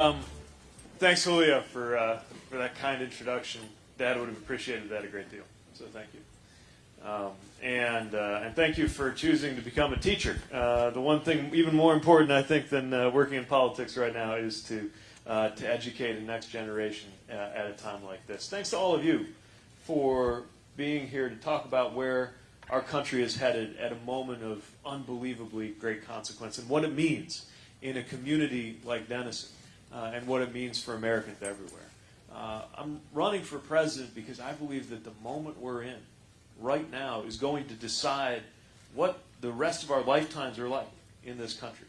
Um, thanks, Julia, for uh, for that kind introduction. Dad would have appreciated that a great deal. So thank you. Um, and uh, and thank you for choosing to become a teacher. Uh, the one thing even more important, I think, than uh, working in politics right now is to uh, to educate the next generation uh, at a time like this. Thanks to all of you for being here to talk about where our country is headed at a moment of unbelievably great consequence and what it means in a community like Denison uh, and what it means for Americans everywhere. Uh, I'm running for president because I believe that the moment we're in right now is going to decide what the rest of our lifetimes are like in this country.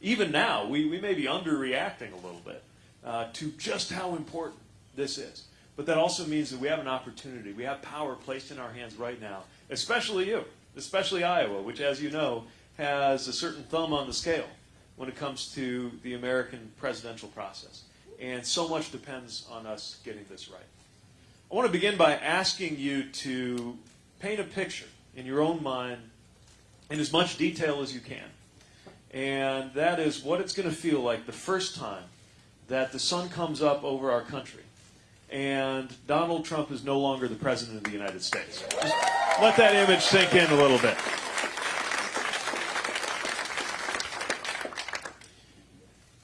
Even now, we, we may be underreacting a little bit uh, to just how important this is. But that also means that we have an opportunity. We have power placed in our hands right now, especially you, especially Iowa, which, as you know, has a certain thumb on the scale when it comes to the American presidential process. And so much depends on us getting this right. I want to begin by asking you to paint a picture in your own mind in as much detail as you can. And that is what it's going to feel like the first time that the sun comes up over our country and Donald Trump is no longer the President of the United States. Just let that image sink in a little bit.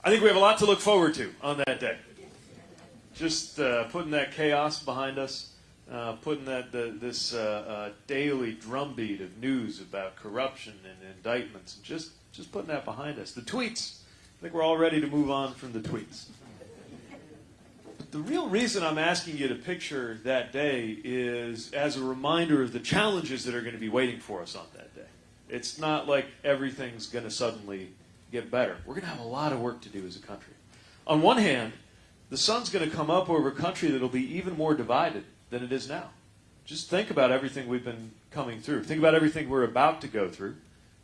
I think we have a lot to look forward to on that day. Just uh, putting that chaos behind us, uh, putting that the, this uh, uh daily drumbeat of news about corruption and indictments, and just just putting that behind us. The tweets. I think we're all ready to move on from the tweets. But the real reason I'm asking you to picture that day is as a reminder of the challenges that are going to be waiting for us on that day. It's not like everything's going to suddenly get better. We're going to have a lot of work to do as a country. On one hand, the sun's going to come up over a country that'll be even more divided than it is now. Just think about everything we've been coming through. Think about everything we're about to go through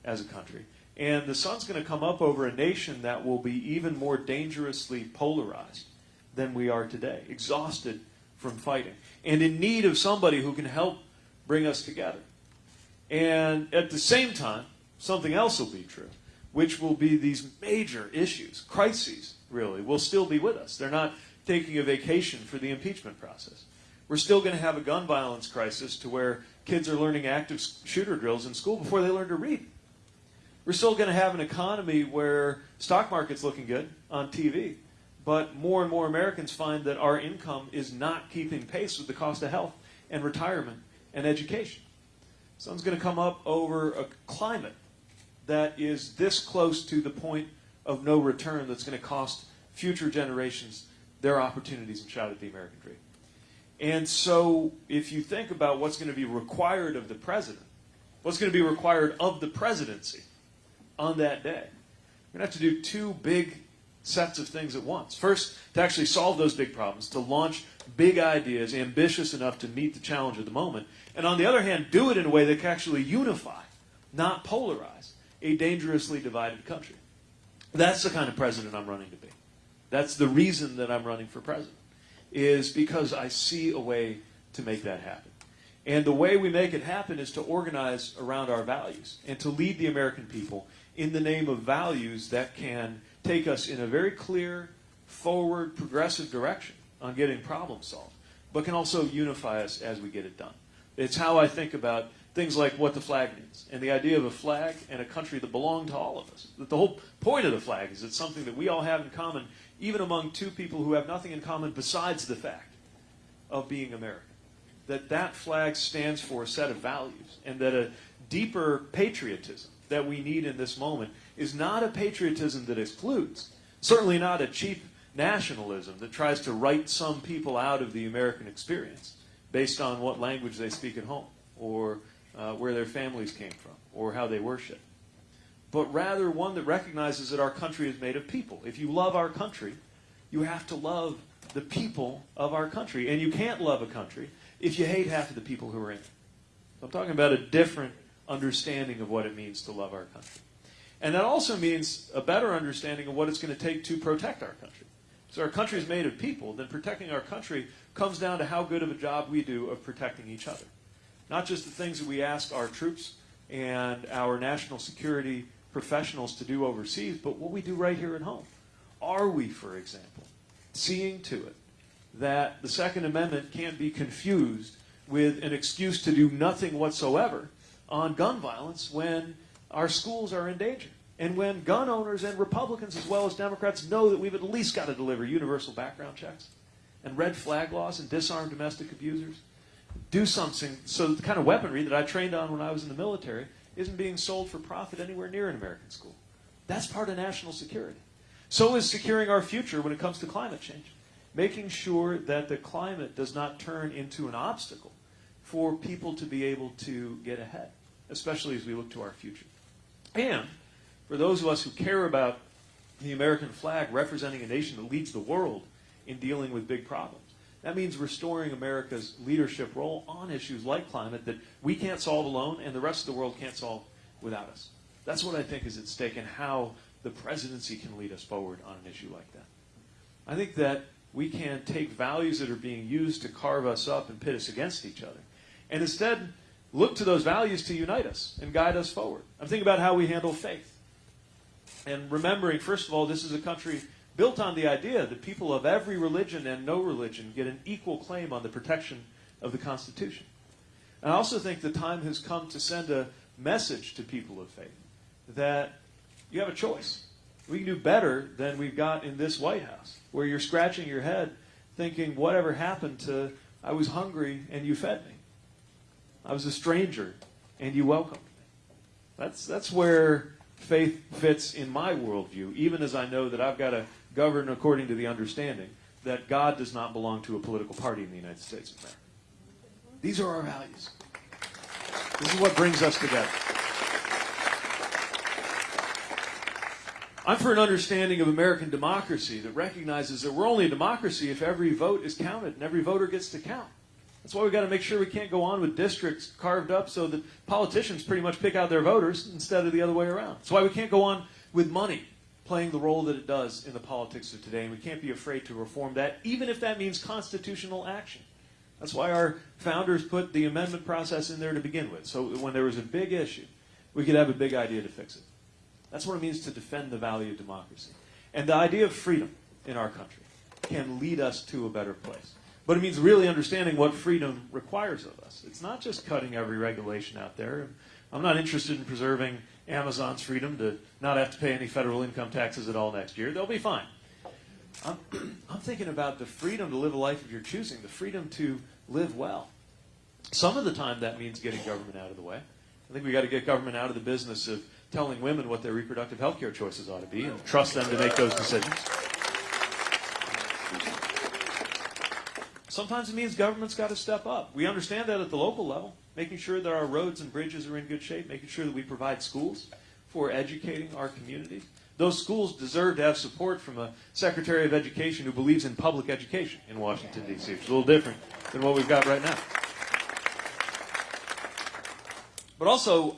as a country. And the sun's going to come up over a nation that will be even more dangerously polarized than we are today, exhausted from fighting, and in need of somebody who can help bring us together. And at the same time, something else will be true which will be these major issues, crises, really, will still be with us. They're not taking a vacation for the impeachment process. We're still going to have a gun violence crisis to where kids are learning active shooter drills in school before they learn to read. We're still going to have an economy where stock market's looking good on TV, but more and more Americans find that our income is not keeping pace with the cost of health and retirement and education. Sun's going to come up over a climate that is this close to the point of no return that's going to cost future generations their opportunities and shot at the American dream. And so if you think about what's going to be required of the president, what's going to be required of the presidency on that day, we're going to have to do two big sets of things at once. First, to actually solve those big problems, to launch big ideas, ambitious enough to meet the challenge of the moment. And on the other hand, do it in a way that can actually unify, not polarize a dangerously divided country. That's the kind of president I'm running to be. That's the reason that I'm running for president, is because I see a way to make that happen. And the way we make it happen is to organize around our values and to lead the American people in the name of values that can take us in a very clear, forward, progressive direction on getting problems solved, but can also unify us as we get it done. It's how I think about things like what the flag means and the idea of a flag and a country that belong to all of us. That the whole point of the flag is it's something that we all have in common, even among two people who have nothing in common besides the fact of being American. That that flag stands for a set of values and that a deeper patriotism that we need in this moment is not a patriotism that excludes, certainly not a cheap nationalism that tries to write some people out of the American experience based on what language they speak at home or uh, where their families came from or how they worship, but rather one that recognizes that our country is made of people. If you love our country, you have to love the people of our country. And you can't love a country if you hate half of the people who are in it. I'm talking about a different understanding of what it means to love our country. And that also means a better understanding of what it's going to take to protect our country. So our country is made of people, then protecting our country comes down to how good of a job we do of protecting each other. Not just the things that we ask our troops and our national security professionals to do overseas, but what we do right here at home. are we, for example, seeing to it that the Second Amendment can't be confused with an excuse to do nothing whatsoever on gun violence when our schools are in danger? And when gun owners and Republicans, as well as Democrats, know that we've at least got to deliver universal background checks and red flag laws and disarm domestic abusers, do something so the kind of weaponry that I trained on when I was in the military isn't being sold for profit anywhere near an American school. That's part of national security. So is securing our future when it comes to climate change. Making sure that the climate does not turn into an obstacle for people to be able to get ahead, especially as we look to our future. And for those of us who care about the American flag representing a nation that leads the world in dealing with big problems, that means restoring America's leadership role on issues like climate that we can't solve alone and the rest of the world can't solve without us. That's what I think is at stake and how the presidency can lead us forward on an issue like that. I think that we can take values that are being used to carve us up and pit us against each other and instead look to those values to unite us and guide us forward. I'm thinking about how we handle faith. And remembering, first of all, this is a country built on the idea that people of every religion and no religion get an equal claim on the protection of the Constitution. And I also think the time has come to send a message to people of faith that you have a choice. We can do better than we've got in this White House, where you're scratching your head thinking, whatever happened to, I was hungry and you fed me. I was a stranger and you welcomed me. That's, that's where faith fits in my worldview, even as I know that I've got to govern according to the understanding that God does not belong to a political party in the United States of America. These are our values. This is what brings us together. I'm for an understanding of American democracy that recognizes that we're only a democracy if every vote is counted and every voter gets to count. That's why we've got to make sure we can't go on with districts carved up so that politicians pretty much pick out their voters instead of the other way around. That's why we can't go on with money playing the role that it does in the politics of today, and we can't be afraid to reform that, even if that means constitutional action. That's why our founders put the amendment process in there to begin with, so when there was a big issue, we could have a big idea to fix it. That's what it means to defend the value of democracy. And the idea of freedom in our country can lead us to a better place. But it means really understanding what freedom requires of us. It's not just cutting every regulation out there. I'm not interested in preserving Amazon's freedom to not have to pay any federal income taxes at all next year. They'll be fine. I'm, I'm thinking about the freedom to live a life of your choosing, the freedom to live well. Some of the time that means getting government out of the way. I think we've got to get government out of the business of telling women what their reproductive health care choices ought to be and trust them to make those decisions. Sometimes it means government's got to step up. We understand that at the local level, making sure that our roads and bridges are in good shape, making sure that we provide schools for educating our community. Those schools deserve to have support from a Secretary of Education who believes in public education in Washington, D.C., It's a little different than what we've got right now. But also,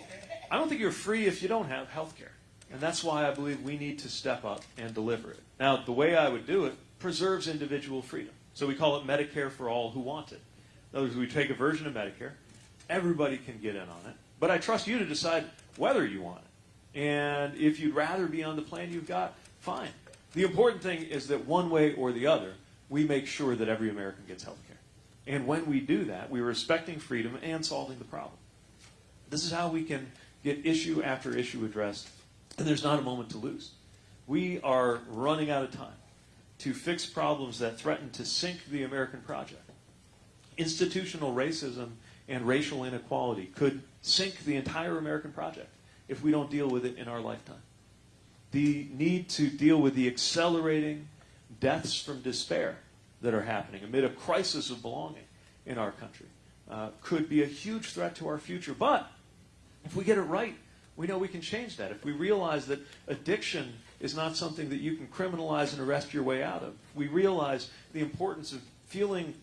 I don't think you're free if you don't have health care. And that's why I believe we need to step up and deliver it. Now, the way I would do it preserves individual freedom. So we call it Medicare for all who want it. In other words, we take a version of Medicare, everybody can get in on it, but I trust you to decide whether you want it. And if you'd rather be on the plan you've got, fine. The important thing is that one way or the other, we make sure that every American gets health care. And when we do that, we're respecting freedom and solving the problem. This is how we can get issue after issue addressed, and there's not a moment to lose. We are running out of time to fix problems that threaten to sink the American project. Institutional racism and racial inequality could sink the entire American project if we don't deal with it in our lifetime. The need to deal with the accelerating deaths from despair that are happening amid a crisis of belonging in our country uh, could be a huge threat to our future. But if we get it right, we know we can change that. If we realize that addiction is not something that you can criminalize and arrest your way out of, we realize the importance of feeling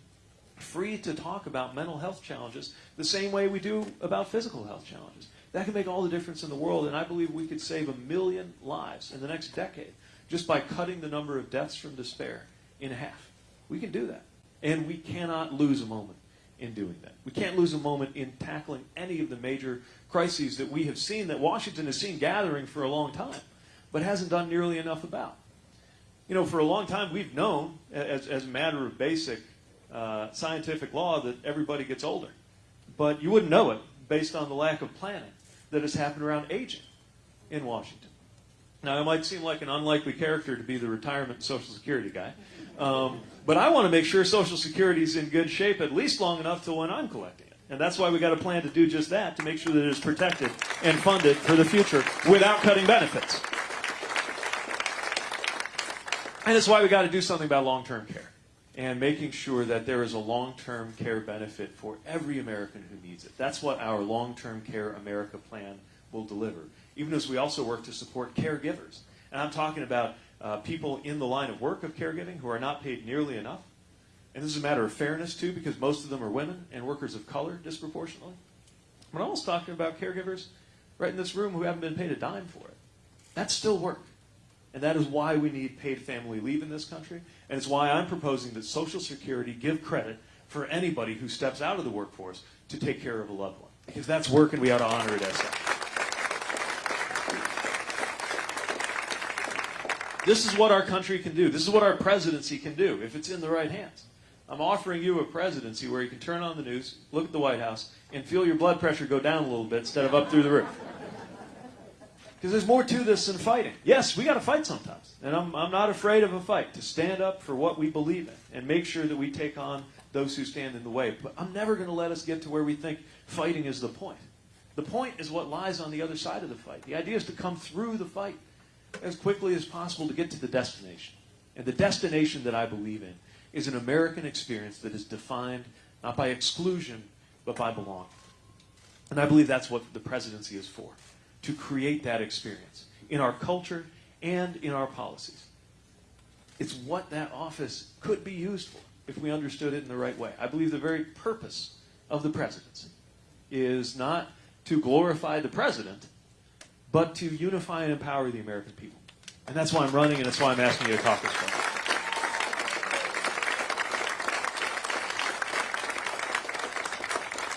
free to talk about mental health challenges the same way we do about physical health challenges. That can make all the difference in the world, and I believe we could save a million lives in the next decade just by cutting the number of deaths from despair in half. We can do that. And we cannot lose a moment in doing that. We can't lose a moment in tackling any of the major crises that we have seen, that Washington has seen gathering for a long time, but hasn't done nearly enough about. You know, for a long time, we've known, as, as a matter of basic uh, scientific law, that everybody gets older. But you wouldn't know it based on the lack of planning that has happened around aging in Washington. Now, I might seem like an unlikely character to be the retirement and Social Security guy, um, but I want to make sure Social Security is in good shape at least long enough to when I'm collecting it. And that's why we got a plan to do just that, to make sure that it is protected and funded for the future without cutting benefits. And that's why we got to do something about long-term care and making sure that there is a long-term care benefit for every American who needs it. That's what our long-term care America plan will deliver, even as we also work to support caregivers. And I'm talking about uh, people in the line of work of caregiving who are not paid nearly enough. And this is a matter of fairness, too, because most of them are women and workers of color disproportionately. But I'm also talking about caregivers right in this room who haven't been paid a dime for it. That's still work. And that is why we need paid family leave in this country. And it's why I'm proposing that Social Security give credit for anybody who steps out of the workforce to take care of a loved one. Because that's work and we ought to honor it as such. This is what our country can do. This is what our presidency can do if it's in the right hands. I'm offering you a presidency where you can turn on the news, look at the White House, and feel your blood pressure go down a little bit instead of up through the roof. Because there's more to this than fighting. Yes, we got to fight sometimes. And I'm, I'm not afraid of a fight to stand up for what we believe in and make sure that we take on those who stand in the way. But I'm never going to let us get to where we think fighting is the point. The point is what lies on the other side of the fight. The idea is to come through the fight as quickly as possible to get to the destination. And the destination that I believe in is an American experience that is defined not by exclusion, but by belonging. And I believe that's what the presidency is for to create that experience in our culture and in our policies. It's what that office could be used for if we understood it in the right way. I believe the very purpose of the presidency is not to glorify the president, but to unify and empower the American people. And that's why I'm running, and that's why I'm asking you to talk this morning.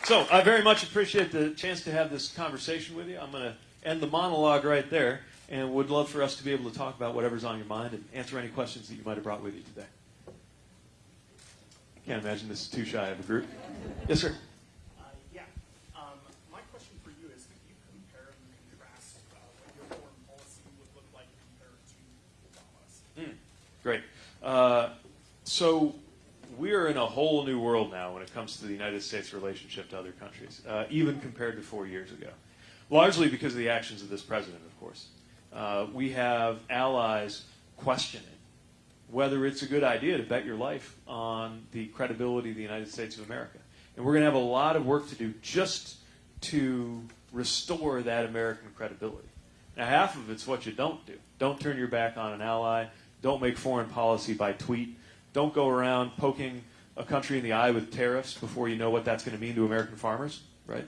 So I very much appreciate the chance to have this conversation with you. I'm going to end the monologue right there and would love for us to be able to talk about whatever's on your mind and answer any questions that you might have brought with you today. Can't imagine this is too shy of a group. Yes, sir. Uh, yeah. Um, my question for you is, could you compare and contrast uh, what your foreign policy would look like compared to Obama's? Great. Uh, so we're in a whole new world now when it comes to the United States relationship to other countries, uh, even compared to four years ago. Largely because of the actions of this president, of course. Uh, we have allies questioning whether it's a good idea to bet your life on the credibility of the United States of America. And we're going to have a lot of work to do just to restore that American credibility. Now, half of it's what you don't do. Don't turn your back on an ally. Don't make foreign policy by tweet. Don't go around poking a country in the eye with tariffs before you know what that's going to mean to American farmers, right?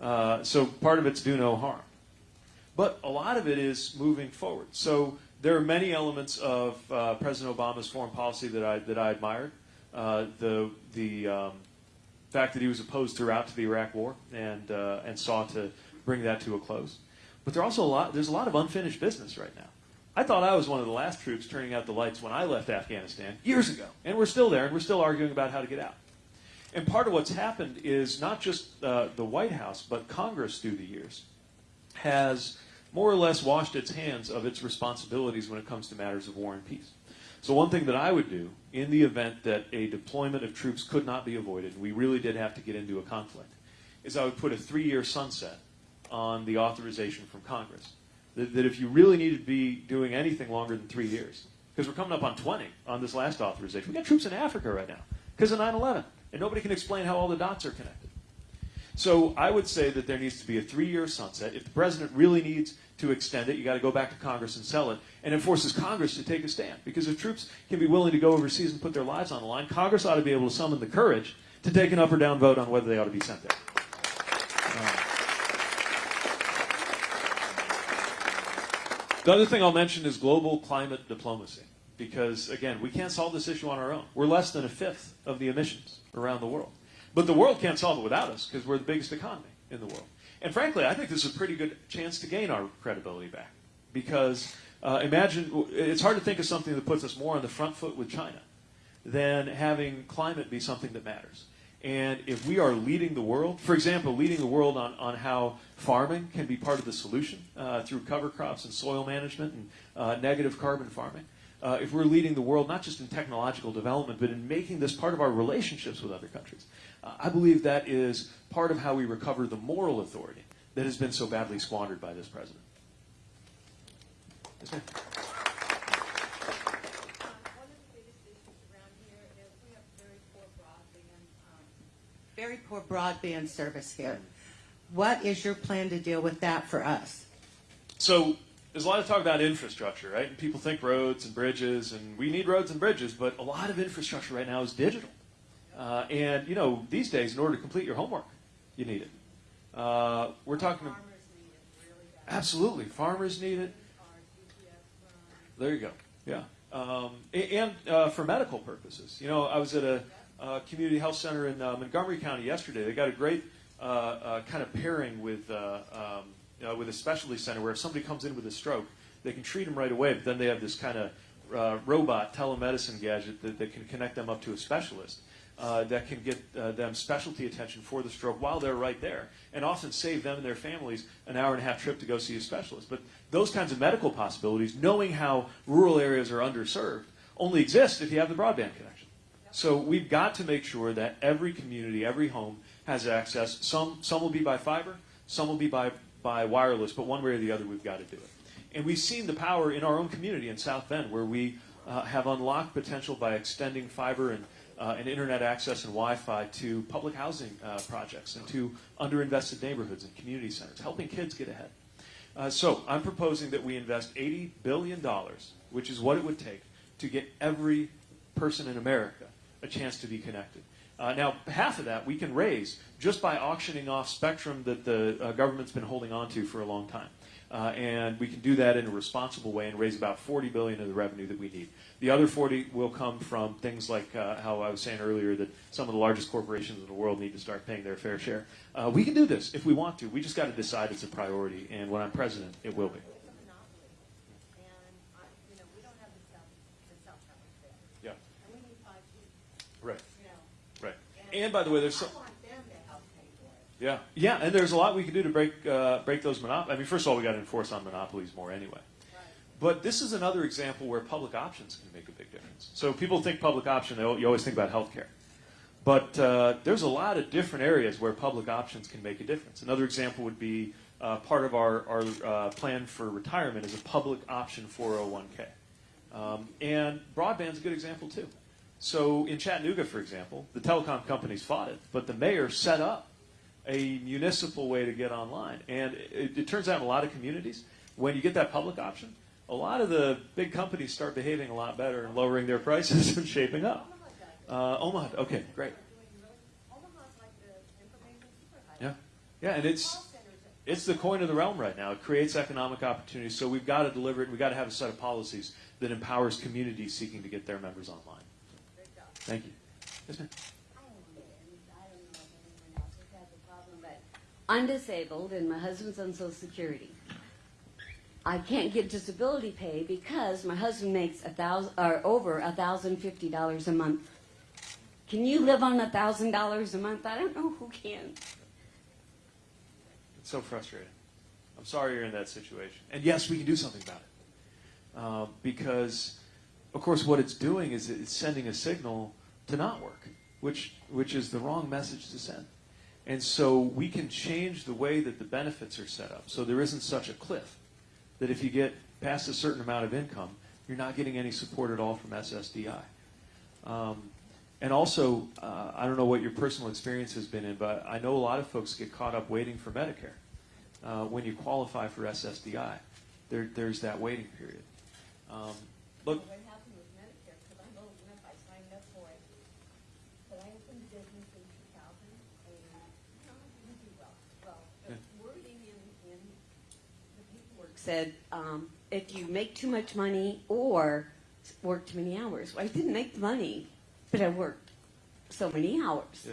Uh, so part of it's do no harm. But a lot of it is moving forward. So there are many elements of uh, President Obama's foreign policy that I that I admired. Uh, the the um, fact that he was opposed throughout to the Iraq War and uh, and sought to bring that to a close. But there also a lot there's a lot of unfinished business right now. I thought I was one of the last troops turning out the lights when I left Afghanistan years ago, and we're still there, and we're still arguing about how to get out. And part of what's happened is not just uh, the White House, but Congress through the years has more or less washed its hands of its responsibilities when it comes to matters of war and peace. So one thing that I would do in the event that a deployment of troops could not be avoided, and we really did have to get into a conflict, is I would put a three-year sunset on the authorization from Congress. That, that if you really need to be doing anything longer than three years, because we're coming up on 20 on this last authorization. We've got troops in Africa right now because of 9-11, and nobody can explain how all the dots are connected. So I would say that there needs to be a three-year sunset. If the president really needs to extend it, you got to go back to Congress and sell it, and it forces Congress to take a stand. Because if troops can be willing to go overseas and put their lives on the line, Congress ought to be able to summon the courage to take an up or down vote on whether they ought to be sent there. Um, the other thing I'll mention is global climate diplomacy. Because, again, we can't solve this issue on our own. We're less than a fifth of the emissions around the world. But the world can't solve it without us because we're the biggest economy in the world. And frankly, I think this is a pretty good chance to gain our credibility back because Uh, imagine, it's hard to think of something that puts us more on the front foot with China than having climate be something that matters. And if we are leading the world, for example, leading the world on, on how farming can be part of the solution uh, through cover crops and soil management and uh, negative carbon farming, uh, if we're leading the world not just in technological development, but in making this part of our relationships with other countries, uh, I believe that is part of how we recover the moral authority that has been so badly squandered by this president. Yes, ma'am. One of the biggest issues around here is we have very poor broadband, very poor broadband service here. What is your plan to deal with that for us? So there's a lot of talk about infrastructure, right? And people think roads and bridges, and we need roads and bridges, but a lot of infrastructure right now is digital. Uh, and you know, these days, in order to complete your homework, you need it. Uh, we're talking. Farmers need it really. Absolutely, farmers need it. Our GPS runs. There you go. Yeah. Um, and uh, for medical purposes. You know, I was at a uh, community health center in uh, Montgomery County yesterday. They got a great uh, uh, kind of pairing with uh, um, uh, with a specialty center where if somebody comes in with a stroke, they can treat them right away. But then they have this kind of uh, robot telemedicine gadget that, that can connect them up to a specialist. Uh, that can get uh, them specialty attention for the stroke while they're right there, and often save them and their families an hour and a half trip to go see a specialist. But those kinds of medical possibilities, knowing how rural areas are underserved, only exist if you have the broadband connection. So we've got to make sure that every community, every home has access. Some some will be by fiber, some will be by by wireless, but one way or the other, we've got to do it. And we've seen the power in our own community in South Bend, where we uh, have unlocked potential by extending fiber and uh, and internet access and Wi-Fi to public housing uh, projects and to underinvested neighborhoods and community centers, helping kids get ahead. Uh, so I'm proposing that we invest $80 billion, which is what it would take to get every person in America a chance to be connected. Uh, now, half of that we can raise just by auctioning off spectrum that the uh, government's been holding on to for a long time. Uh, and we can do that in a responsible way and raise about 40 billion of the revenue that we need. The other 40 will come from things like uh, how I was saying earlier that some of the largest corporations in the world need to start paying their fair share. Uh, we can do this if we want to. We just got to decide it's a priority, and when I'm president, it will be. It's a monopoly. And, I, you know, we don't have the cell, the cell towers there. Yeah. And we need five G, Right. you know. Right. And by the way, there's some. want them to help pay for it. Yeah, yeah, and there's a lot we can do to break uh, break those monopolies. I mean, first of all, we got to enforce on monopolies more anyway. Right. But this is another example where public options can make a big difference. So people think public option, they, you always think about healthcare. But uh, there's a lot of different areas where public options can make a difference. Another example would be uh, part of our, our uh, plan for retirement is a public option 401k. Um, and broadband's a good example too. So in Chattanooga, for example, the telecom companies fought it, but the mayor set up a municipal way to get online. And it, it turns out in a lot of communities, when you get that public option, a lot of the big companies start behaving a lot better and lowering their prices and shaping up. Uh, Omaha, okay, great. Yeah, yeah, and it's it's the coin of the realm right now. It creates economic opportunities, so we've got to deliver it. We've got to have a set of policies that empowers communities seeking to get their members online. Great job. Thank you. Yes, ma'am. I don't know, I don't know if anyone else has had the problem, but I'm disabled and my husband's on Social Security. I can't get disability pay because my husband makes a thousand or over a thousand fifty dollars a month. Can you live on a thousand dollars a month? I don't know who can. It's so frustrating. I'm sorry you're in that situation. And yes, we can do something about it. Uh, because, of course, what it's doing is it's sending a signal to not work, which, which is the wrong message to send. And so we can change the way that the benefits are set up so there isn't such a cliff that if you get past a certain amount of income, you're not getting any support at all from SSDI. Um, and also, uh, I don't know what your personal experience has been in, but I know a lot of folks get caught up waiting for Medicare. Uh, when you qualify for SSDI, there, there's that waiting period. Um, look, What happened with Medicare, because I'm old I signed up for it. But I opened a business in two thousand, and, no, I didn't do well. Well, the wording in, in the paperwork Said um, if you make too much money or work too many hours. Well, I didn't make the money, but I worked so many hours. Yeah.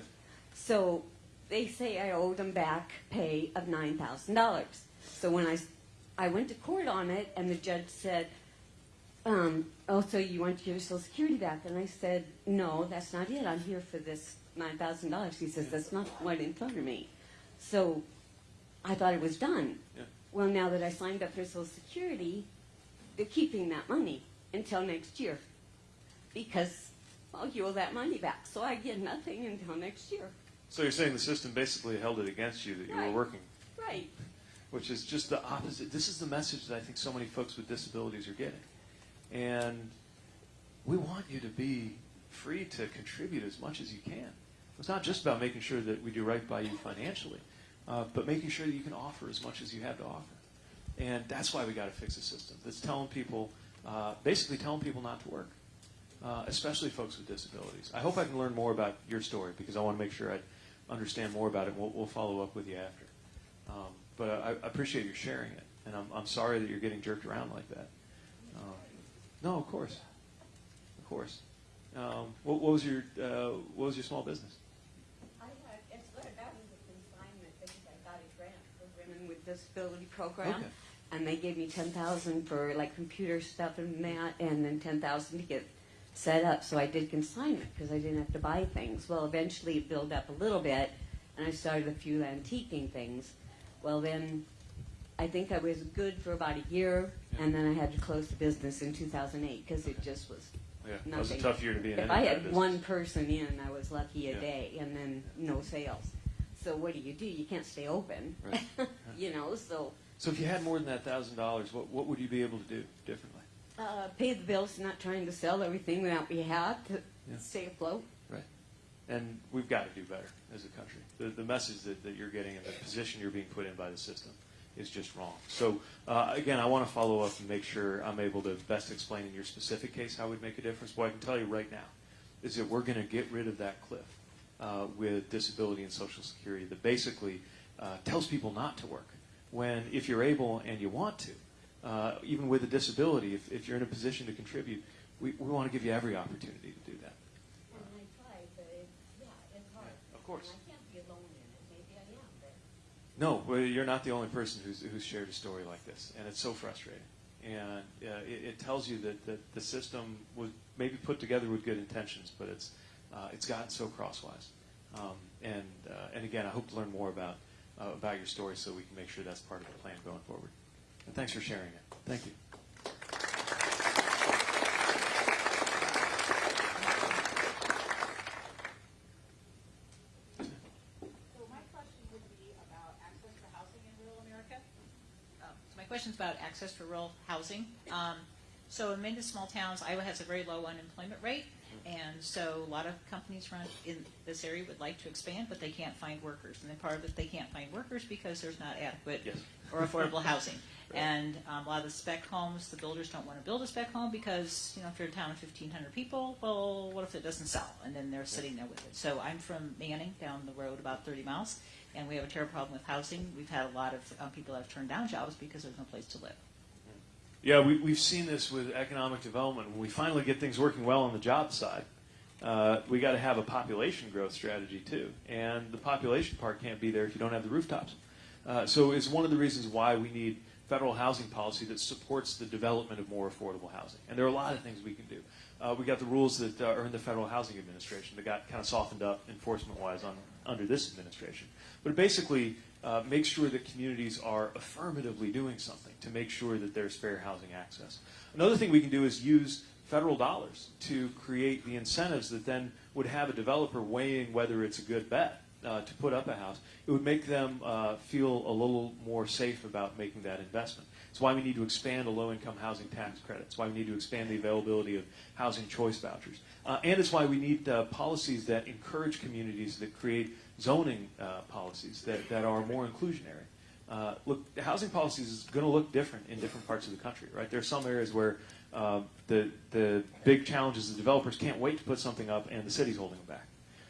So they say I owed them back pay of nine thousand dollars. So when I, I went to court on it, and the judge said, um, oh, so you want your Social Security back? And I said, no, that's not it. I'm here for this $9,000. He says, that's not what in front of me. So I thought it was done. Yeah. Well, now that I signed up for Social Security, they're keeping that money until next year because well, you owe that money back. So I get nothing until next year. So you're saying the system basically held it against you that you were working, Right. which is just the opposite. This is the message that I think so many folks with disabilities are getting. And we want you to be free to contribute as much as you can. It's not just about making sure that we do right by you financially, uh, but making sure that you can offer as much as you have to offer. And that's why we got to fix the system. That's telling people, uh, basically telling people not to work, uh, especially folks with disabilities. I hope I can learn more about your story because I want to make sure I understand more about it. We'll, we'll follow up with you after. Um, but I, I appreciate you sharing it, and I'm, I'm sorry that you're getting jerked around like that. Um, no, of course, of course. Um, what, what was your uh, what was your small business? I had, it started out as a consignment because I got a grant for women with disability program. Okay. And they gave me ten thousand for like computer stuff and that, and then ten thousand to get set up. So I did consignment because I didn't have to buy things. Well, eventually it built up a little bit, and I started a few antiquing things. Well, then I think I was good for about a year, and then I had to close the business in 2008 because it just was Yeah, that was a tough year to be in. if I had business. one person in, I was lucky a Yeah. day, and then no sales. So what do you do? You can't stay open, Right. you know. So So if you had more than that thousand dollars, what what would you be able to do differently? uh, pay the bills, not trying to sell everything that we have to Yeah. stay afloat. Right. And we've got to do better as a country. The, the message that, that you're getting and the position you're being put in by the system is just wrong. So, uh, again, I want to follow up and make sure I'm able to best explain in your specific case how it would make a difference. What I can tell you right now is that we're going to get rid of that cliff uh, with disability and Social Security that basically uh, tells people not to work. When, if you're able and you want to, uh, even with a disability, if, if you're in a position to contribute, we, we want to give you every opportunity to do that. And I tried, but it, yeah, it's hard. Of course. And I can't be alone in it. Maybe I am, but No, well, you're not the only person who's, who's shared a story like this, and it's so frustrating. And uh, it, it tells you that, that the system was maybe put together with good intentions, but it's uh, it's gotten so crosswise. Um, and uh, and again, I hope to learn more about uh, about your story so we can make sure that's part of the plan going forward. And thanks for sharing it. Thank you. So my question would be about access for housing in rural America. Um, So my question is about access for rural housing. Um, So in many small towns, Iowa has a very low unemployment rate, and so a lot of companies run in this area would like to expand, but they can't find workers. And then part of it, they can't find workers because there's not adequate Yes. or affordable housing. And um, a lot of the spec homes, the builders don't want to build a spec home because, you know, if you're a town of 1,500 people, well, what if it doesn't sell? And then they're sitting there with it. So I'm from Manning, down the road about 30 miles, and we have a terrible problem with housing. We've had a lot of um, people that have turned down jobs because there's no place to live. Yeah, we, we've seen this with economic development. When we finally get things working well on the job side, uh, we got to have a population growth strategy too. And the population part can't be there if you don't have the rooftops. Uh, so it's one of the reasons why we need federal housing policy that supports the development of more affordable housing. And there are a lot of things we can do. Uh, we got the rules that uh, are in the Federal Housing Administration that got kind of softened up enforcement-wise on under this administration. But it basically uh, makes sure that communities are affirmatively doing something to make sure that there's fair housing access. Another thing we can do is use federal dollars to create the incentives that then would have a developer weighing whether it's a good bet uh, to put up a house. It would make them uh, feel a little more safe about making that investment. It's why we need to expand the low-income housing tax credit. It's why we need to expand the availability of housing choice vouchers. Uh, and it's why we need uh, policies that encourage communities that create zoning uh, policies that, that are more inclusionary. Uh, look, the housing policies is going to look different in different parts of the country, right? There are some areas where uh, the the big challenge is the developers can't wait to put something up, and the city's holding them back.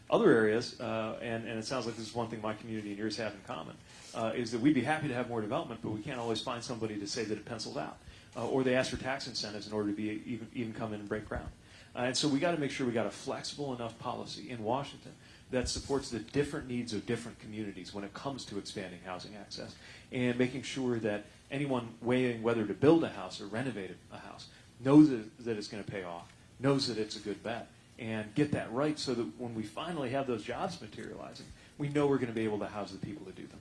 Other areas, uh, and, and it sounds like this is one thing my community and yours have in common, uh, is that we'd be happy to have more development, but we can't always find somebody to say that it pencils out, uh, or they ask for tax incentives in order to be even, even come in and break ground. Uh, and so we got to make sure we got a flexible enough policy in Washington that supports the different needs of different communities when it comes to expanding housing access and making sure that anyone weighing whether to build a house or renovate a house knows that, that it's going to pay off, knows that it's a good bet, and get that right so that when we finally have those jobs materializing, we know we're going to be able to house the people to do them.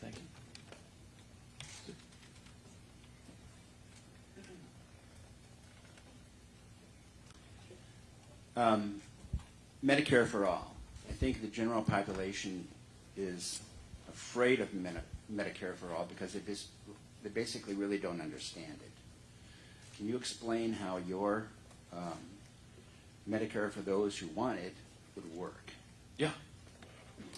Thank you. Um, Medicare for all. I think the general population is afraid of Medi- Medicare for all because they, they basically really don't understand it. Can you explain how your um, Medicare for those who want it would work? Yeah.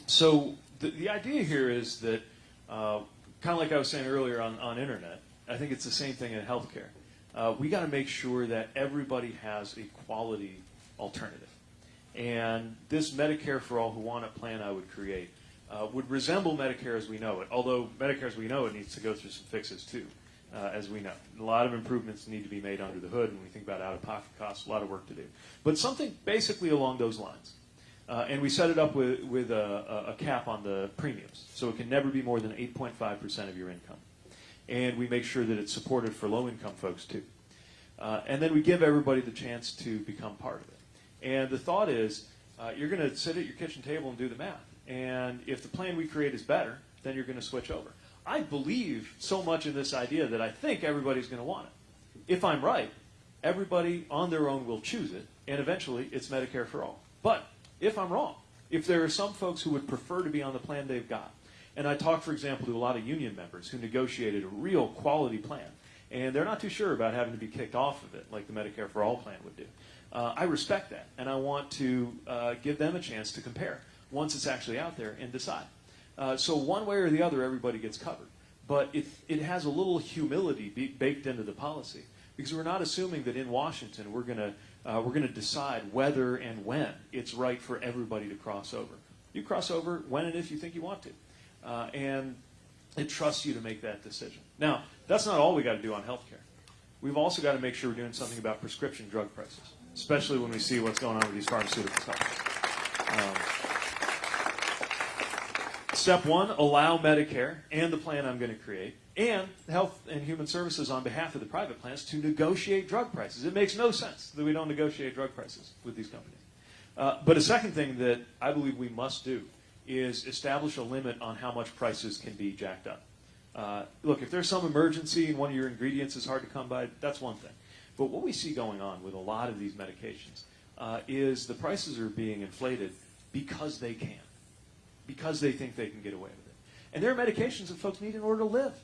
So the, the idea here is that, uh, kind of like I was saying earlier on, on internet, I think it's the same thing in healthcare. Uh, we got to make sure that everybody has a quality alternative. And this Medicare for all who want it plan I would create uh, would resemble Medicare as we know it, although Medicare as we know it needs to go through some fixes too, uh, as we know. A lot of improvements need to be made under the hood when we think about out of pocket costs, a lot of work to do. But something basically along those lines. Uh, and we set it up with, with a, a, cap on the premiums, so it can never be more than 8.5% of your income. And we make sure that it's supported for low income folks too. Uh, and then we give everybody the chance to become part of it. And the thought is, uh, you're going to sit at your kitchen table and do the math. And if the plan we create is better, then you're going to switch over. I believe so much in this idea that I think everybody's going to want it. If I'm right, everybody on their own will choose it, and eventually it's Medicare for all. But if I'm wrong, if there are some folks who would prefer to be on the plan they've got, and I talked, for example, to a lot of union members who negotiated a real quality plan, and they're not too sure about having to be kicked off of it like the Medicare for All plan would do. Uh, I respect that, and I want to uh, give them a chance to compare once it's actually out there and decide. Uh, so one way or the other, everybody gets covered. But it, it has a little humility be, baked into the policy because we're not assuming that in Washington we're going to uh, we're going to decide whether and when it's right for everybody to cross over. You cross over when and if you think you want to, uh, and it trusts you to make that decision. Now, that's not all we got to do on healthcare. We've also got to make sure we're doing something about prescription drug prices, especially when we see what's going on with these pharmaceutical companies. Um, Step one, allow Medicare and the plan I'm going to create and Health and Human Services on behalf of the private plans to negotiate drug prices. It makes no sense that we don't negotiate drug prices with these companies. Uh, but a second thing that I believe we must do is establish a limit on how much prices can be jacked up. Uh, look, if there's some emergency and one of your ingredients is hard to come by, that's one thing. But what we see going on with a lot of these medications uh, is the prices are being inflated because they can because they think they can get away with it. And there are medications that folks need in order to live.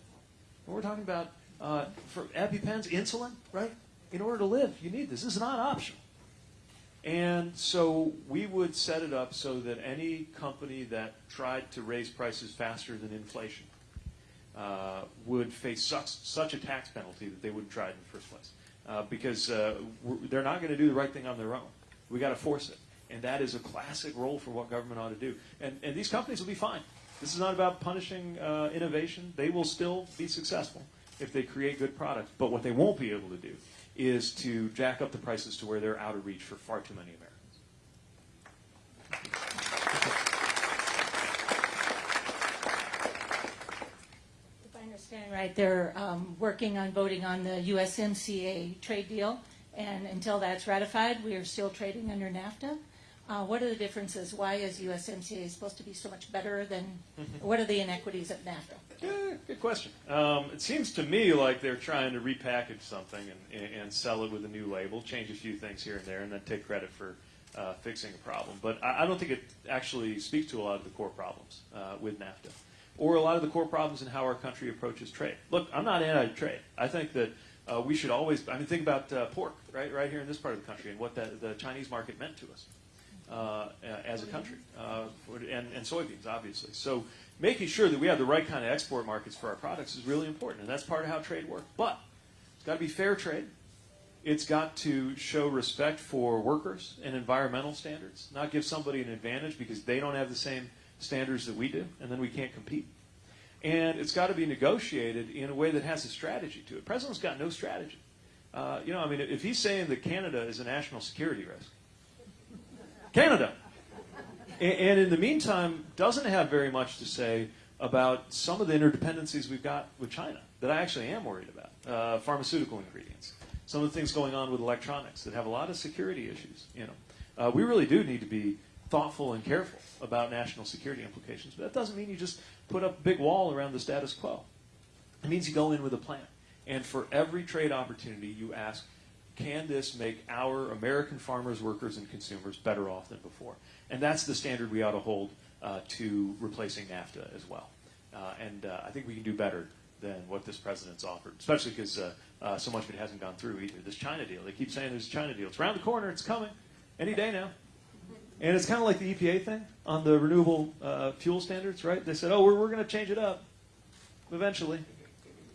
When we're talking about uh, for EpiPens, insulin, right? In order to live, you need this. This is not optional. And so we would set it up so that any company that tried to raise prices faster than inflation uh, would face such, such a tax penalty that they wouldn't try it in the first place. Uh, because uh, they're not going to do the right thing on their own. We've got to force it. And that is a classic role for what government ought to do. And, and these companies will be fine. This is not about punishing uh, innovation. They will still be successful if they create good products. But what they won't be able to do is to jack up the prices to where they're out of reach for far too many Americans. If I understand right, they're um, working on voting on the USMCA trade deal, and until that's ratified, we are still trading under NAFTA. Uh, What are the differences? Why is USMCA supposed to be so much better than, what are the inequities of NAFTA? Yeah, good question. Um, it seems to me like they're trying to repackage something and, and sell it with a new label, change a few things here and there, and then take credit for uh, fixing a problem. But I, I don't think it actually speaks to a lot of the core problems uh, with NAFTA, or a lot of the core problems in how our country approaches trade. Look, I'm not anti-trade. I think that uh, we should always. I mean, think about uh, pork, right, right here in this part of the country, and what the, the Chinese market meant to us uh, as a country, uh, and, and soybeans, obviously. So making sure that we have the right kind of export markets for our products is really important, and that's part of how trade works. But it's got to be fair trade. It's got to show respect for workers and environmental standards, not give somebody an advantage because they don't have the same standards that we do, and then we can't compete. And it's got to be negotiated in a way that has a strategy to it. President's got no strategy. Uh, you know, I mean, if he's saying that Canada is a national security risk, Canada. And, in the meantime, doesn't have very much to say about some of the interdependencies we've got with China that I actually am worried about. Uh, pharmaceutical ingredients. some of the things going on with electronics that have a lot of security issues. You know, uh, we really do need to be thoughtful and careful about national security implications. But that doesn't mean you just put up a big wall around the status quo. It means you go in with a plan. And for every trade opportunity, you ask, can this make our American farmers, workers, and consumers better off than before? And that's the standard we ought to hold uh, to replacing NAFTA as well. Uh, and uh, I think we can do better than what this president's offered, especially because uh, uh, so much of it hasn't gone through either. This China deal, they keep saying there's a China deal. It's around the corner, it's coming, any day now. And it's kind of like the EPA thing on the renewable uh, fuel standards, right? They said, oh, we're, we're going to change it up eventually.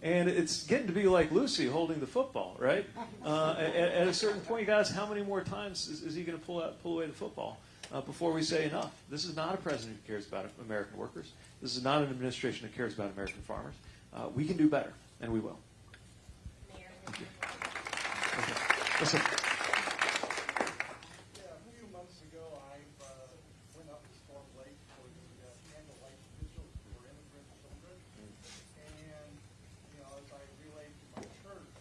And it's getting to be like Lucy holding the football, right? Uh, at, at a certain point, you guys, how many more times is, is he going to pull out, pull away the football uh, before we say enough? This is not a president who cares about American workers. This is not an administration that cares about American farmers. Uh, we can do better, and we will. Okay. Listen. Yeah, a few months ago, I uh, went up to Storm Lake for the uh, candlelight vigil for immigrant children. And, you know, as I relayed to my church,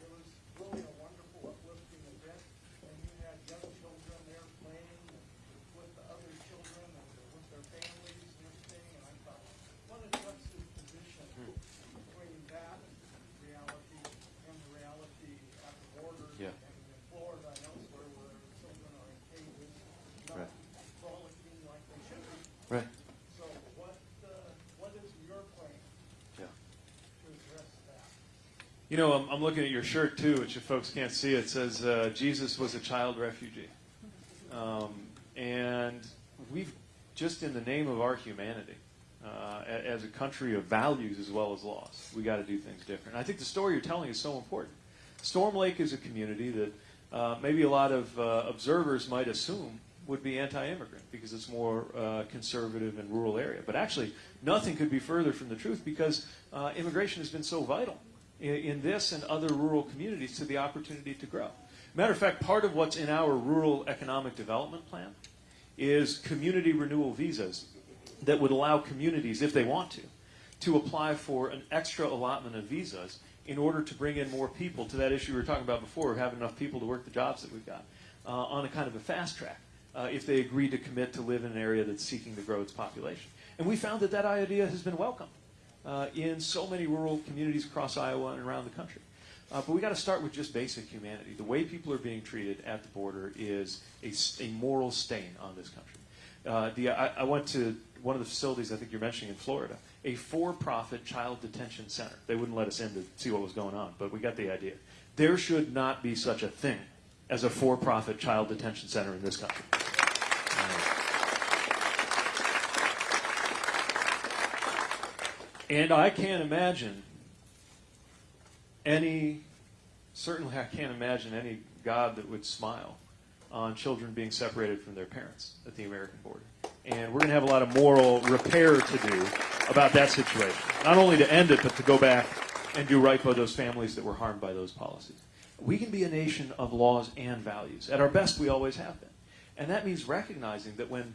it was really a wonderful uplifting event. And you had young children there playing with the other children and with their families and everything. And I thought, what a juxtaposition between that reality and the reality at the border. Yeah. And in Florida and elsewhere where children are in cages, not Right. frolicking like they should be. Right. So what, uh, what is your plan Yeah. to address that? You know, I'm, I'm looking at your shirt too, which if folks can't see, it says uh, Jesus was a child refugee. Um, and we've, just in the name of our humanity, uh, as a country of values as well as laws, we got to do things different. I think the story you're telling is so important. Storm Lake is a community that uh, maybe a lot of uh, observers might assume would be anti-immigrant because it's more uh, conservative and rural area. But actually, nothing could be further from the truth because uh, immigration has been so vital in, in this and other rural communities to the opportunity to grow. Matter of fact, part of what's in our rural economic development plan is community renewal visas that would allow communities, if they want to, to apply for an extra allotment of visas in order to bring in more people to that issue we were talking about before having enough people to work the jobs that we've got uh, on a kind of a fast track uh, if they agree to commit to live in an area that's seeking to grow its population. And we found that that idea has been welcomed uh, in so many rural communities across Iowa and around the country. Uh, but we got to start with just basic humanity. The way people are being treated at the border is a moral stain on this country. Uh, the, I, I went to one of the facilities I think you're mentioning in Florida, a for-profit child detention center. They wouldn't let us in to see what was going on, but we got the idea. There should not be such a thing as a for-profit child detention center in this country. And I can't imagine any, certainly I can't imagine any God that would smile on children being separated from their parents at the American border. And we're going to have a lot of moral repair to do about that situation. Not only to end it, but to go back and do right by those families that were harmed by those policies. We can be a nation of laws and values. At our best, we always have been. And that means recognizing that when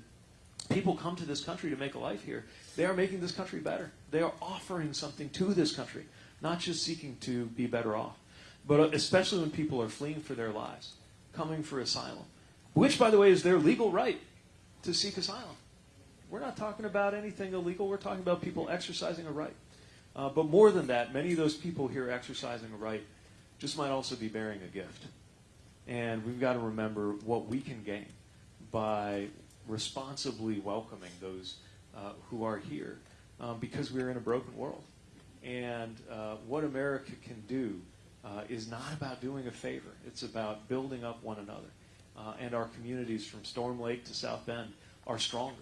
people come to this country to make a life here, they are making this country better. They are offering something to this country, not just seeking to be better off. But especially when people are fleeing for their lives, coming for asylum, which, by the way, is their legal right to seek asylum. We're not talking about anything illegal. We're talking about people exercising a right. Uh, but more than that, many of those people here exercising a right just might also be bearing a gift. And we've got to remember what we can gain by responsibly welcoming those uh, who are here um, because we're in a broken world. And uh, what America can do uh, is not about doing a favor, it's about building up one another. Uh, and our communities from Storm Lake to South Bend are stronger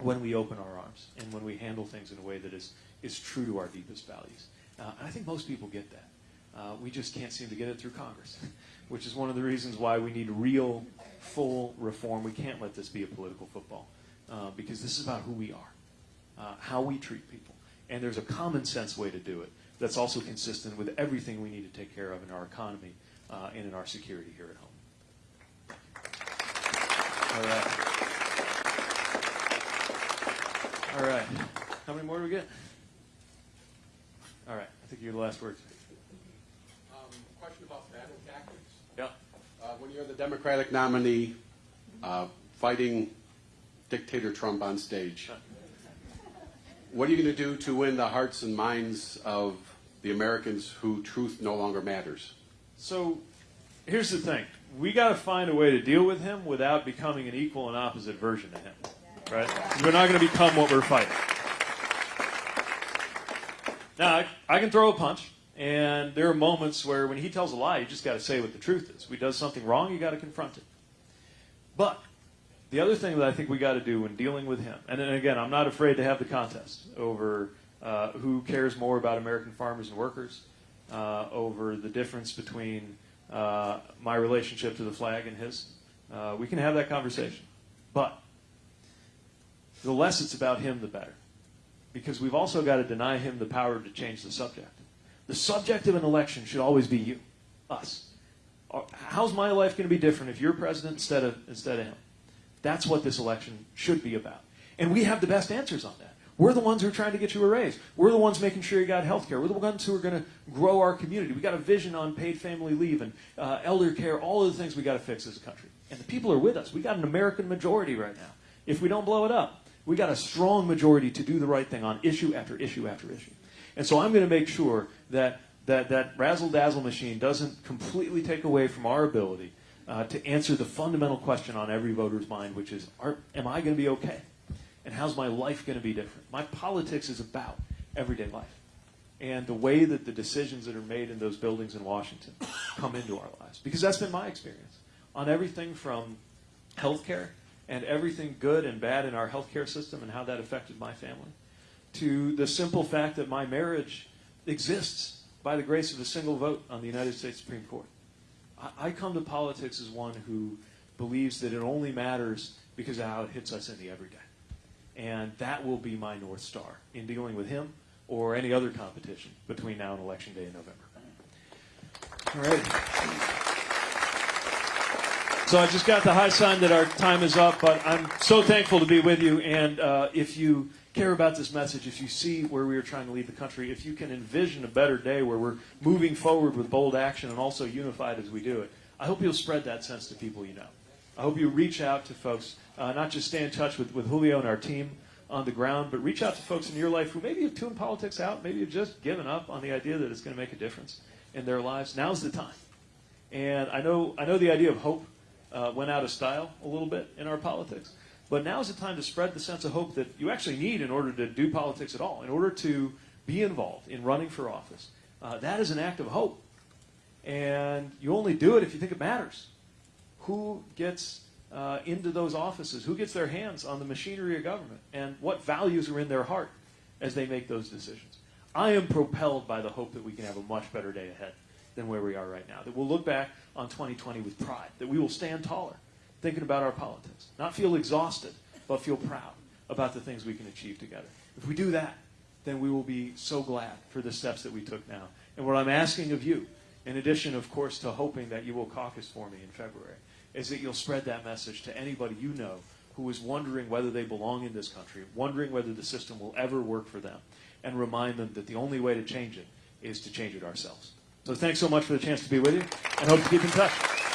when we open our arms and when we handle things in a way that is, is true to our deepest values. Uh, and I think most people get that. Uh, we just can't seem to get it through Congress, which is one of the reasons why we need real, full reform. We can't let this be a political football uh, because this is about who we are, uh, how we treat people. And there's a common sense way to do it that's also consistent with everything we need to take care of in our economy uh, and in our security here at home. All right. All right. How many more do we get? All right. I think you're the last word. Um, question about battle tactics. Yeah. Uh, when you're the Democratic nominee, uh, fighting dictator Trump on stage, what are you going to do to win the hearts and minds of the Americans who truth no longer matters? So here's the thing. We got to find a way to deal with him without becoming an equal and opposite version of him. Right? We're not going to become what we're fighting. Now, I, I can throw a punch, and there are moments where when he tells a lie, you just got to say what the truth is. When he does something wrong, you got to confront it. But the other thing that I think we got to do when dealing with him, and then again, I'm not afraid to have the contest over uh, who cares more about American farmers and workers, uh, over the difference between uh, my relationship to the flag and his. Uh, we can have that conversation. But the less it's about him, the better. Because we've also got to deny him the power to change the subject. The subject of an election should always be you, us. How's my life going to be different if you're president instead of, instead of him? That's what this election should be about. And we have the best answers on that. We're the ones who are trying to get you a raise. We're the ones making sure you got health care. We're the ones who are going to grow our community. We got a vision on paid family leave and uh, elder care, all of the things we got to fix as a country. And the people are with us. We got an American majority right now. If we don't blow it up, we got a strong majority to do the right thing on issue after issue after issue. And so I'm going to make sure that that, that razzle dazzle machine doesn't completely take away from our ability uh, to answer the fundamental question on every voter's mind, which is are, Am I going to be okay? And how's my life going to be different? My politics is about everyday life. And the way that the decisions that are made in those buildings in Washington come into our lives. Because that's been my experience on everything from healthcare and everything good and bad in our healthcare system and how that affected my family, to the simple fact that my marriage exists by the grace of a single vote on the United States Supreme Court. I, I come to politics as one who believes that it only matters because of how it hits us in the everyday. And that will be my North Star in dealing with him or any other competition between now and Election Day in November. All right. So I just got the high sign that our time is up, but I'm so thankful to be with you. And uh, if you care about this message, if you see where we are trying to lead the country, if you can envision a better day where we're moving forward with bold action and also unified as we do it, I hope you'll spread that sense to people you know. I hope you reach out to folks, uh, not just stay in touch with, with Julio and our team on the ground, but reach out to folks in your life who maybe have tuned politics out, maybe have just given up on the idea that it's going to make a difference in their lives. Now's the time. And I know, I know the idea of hope uh, went out of style a little bit in our politics, but now is the time to spread the sense of hope that you actually need in order to do politics at all, in order to be involved in running for office. Uh, that is an act of hope. And you only do it if you think it matters. Who gets uh, into those offices? Who gets their hands on the machinery of government? And what values are in their heart as they make those decisions? I am propelled by the hope that we can have a much better day ahead than where we are right now. That we'll look back on 2020 with pride. That we will stand taller thinking about our politics. Not feel exhausted, but feel proud about the things we can achieve together. If we do that, then we will be so glad for the steps that we took now. And what I'm asking of you, in addition, of course, to hoping that you will caucus for me in February, is that you'll spread that message to anybody you know who is wondering whether they belong in this country, wondering whether the system will ever work for them, and remind them that the only way to change it is to change it ourselves. So thanks so much for the chance to be with you, and hope to keep in touch.